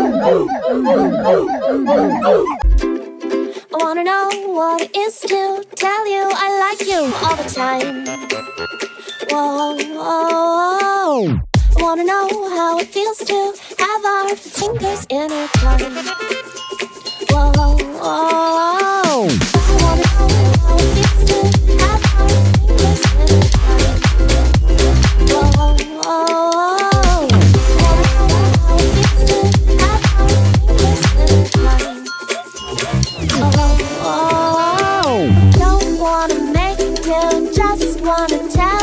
I wanna know what it is to tell you I like you all the time. Whoa, whoa, whoa. I wanna know how it feels to have our fingers in a twine. Whoa, whoa, whoa. I wanna know how it feels to. wanna tell